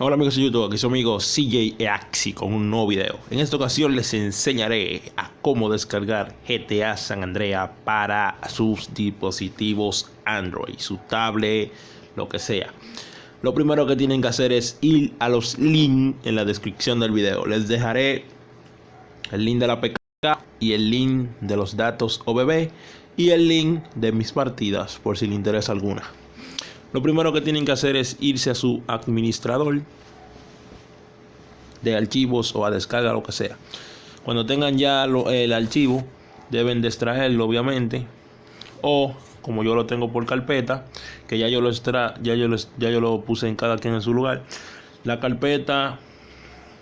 Hola amigos de YouTube, aquí su amigo CJ Axi con un nuevo video. En esta ocasión les enseñaré a cómo descargar GTA San Andrea para sus dispositivos Android, su tablet, lo que sea. Lo primero que tienen que hacer es ir a los links en la descripción del video. Les dejaré el link de la PK y el link de los datos OBB y el link de mis partidas por si les interesa alguna. Lo primero que tienen que hacer es irse a su administrador de archivos o a descarga, lo que sea. Cuando tengan ya el archivo, deben de extraerlo, obviamente. O, como yo lo tengo por carpeta, que ya yo lo extra, ya yo lo, ya yo lo puse en cada quien en su lugar. La carpeta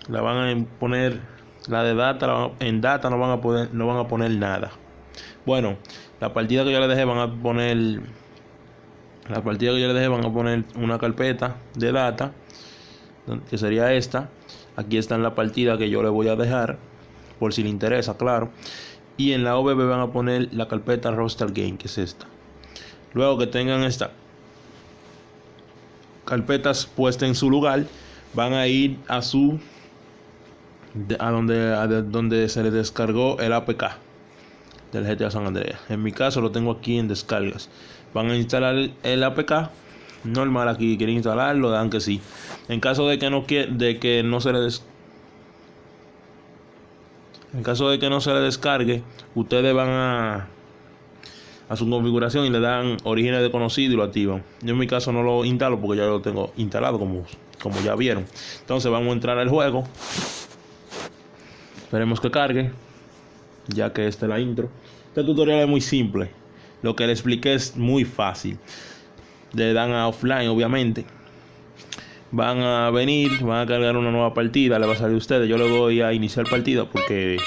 la van a poner, la de data, en data no van a poder, no van a poner nada. Bueno, la partida que yo le dejé van a poner la partida que yo le dejé van a poner una carpeta de data que sería esta. Aquí está en la partida que yo le voy a dejar por si le interesa claro. Y en la OBB van a poner la carpeta roster game que es esta. Luego que tengan esta carpetas puestas en su lugar van a ir a su a donde, a donde se les descargó el APK del GTA San Andreas. En mi caso lo tengo aquí en descargas. Van a instalar el APK normal aquí, quieren instalarlo, dan que sí. En caso de que no de que no se le des en caso de que no se le descargue, ustedes van a a su configuración y le dan orígenes de conocido y lo activan. Yo en mi caso no lo instalo porque ya lo tengo instalado como, como ya vieron. Entonces vamos a entrar al juego. Esperemos que cargue ya que esta es la intro. Este tutorial es muy simple. Lo que le expliqué es muy fácil. Le dan a offline, obviamente. Van a venir, van a cargar una nueva partida, le va a salir a ustedes. Yo le voy a iniciar partida porque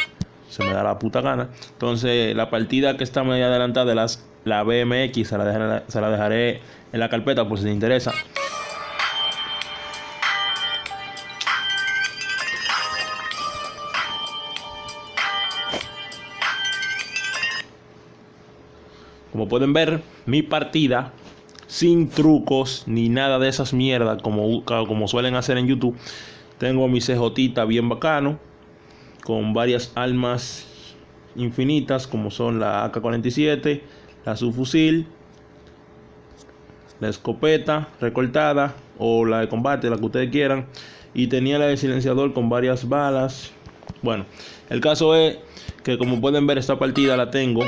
se me da la puta gana. Entonces, la partida que está medio adelantada de las, la BMX se la dejaré en la carpeta por si les interesa. Como pueden ver, mi partida sin trucos ni nada de esas mierdas como, como suelen hacer en YouTube. Tengo mi CJ bien bacano con varias armas infinitas como son la AK-47, la subfusil, la escopeta recortada o la de combate, la que ustedes quieran. Y tenía la de silenciador con varias balas. Bueno, el caso es que como pueden ver esta partida la tengo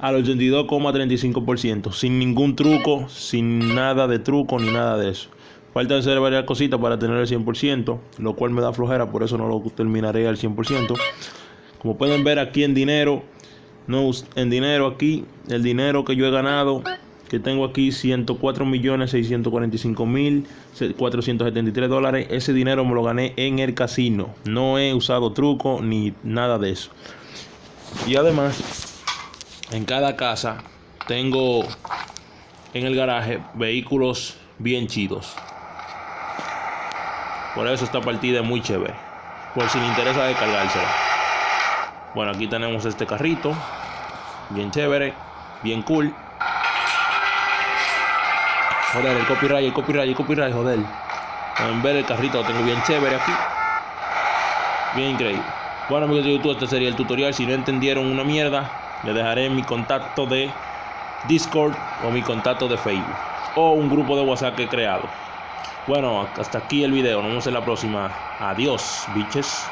al 82,35%, sin ningún truco, sin nada de truco ni nada de eso. Falta hacer varias cositas para tener el 100%, lo cual me da flojera, por eso no lo terminaré al 100%. Como pueden ver aquí en dinero, no en dinero aquí, el dinero que yo he ganado, que tengo aquí 104.645.473 dólares, ese dinero me lo gané en el casino. No he usado truco ni nada de eso. Y además en cada casa tengo en el garaje vehículos bien chidos. Por eso esta partida es muy chévere. Por si le interesa descargársela. Bueno, aquí tenemos este carrito. Bien chévere. Bien cool. Joder, el copyright, el copyright, el copyright, joder. Pueden ver el carrito, lo tengo bien chévere aquí. Bien increíble. Bueno amigos de YouTube, este sería el tutorial. Si no entendieron una mierda, le dejaré mi contacto de Discord o mi contacto de Facebook o un grupo de WhatsApp que he creado. Bueno, hasta aquí el video. Nos vemos en la próxima. Adiós, biches.